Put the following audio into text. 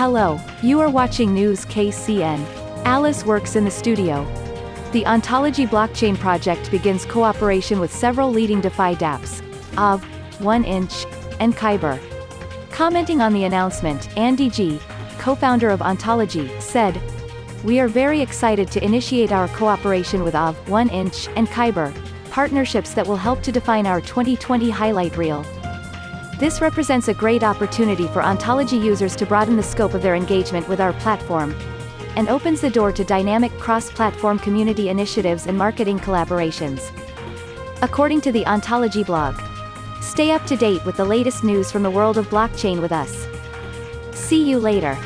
Hello, you are watching News KCN. Alice works in the studio. The Ontology blockchain project begins cooperation with several leading DeFi dApps, Aave 1inch, and Kyber. Commenting on the announcement, Andy Ji., co-founder of Ontology, said, We are very excited to initiate our cooperation with Aave, 1inch, and Kyber, partnerships that will help to define our 2020 highlight reel. This represents a great opportunity for Ontology users to broaden the scope of their engagement with our platform, and opens the door to dynamic cross-platform community initiatives and marketing collaborations. According to the Ontology blog, Stay up to date with the latest news from the world of blockchain with us. See you later.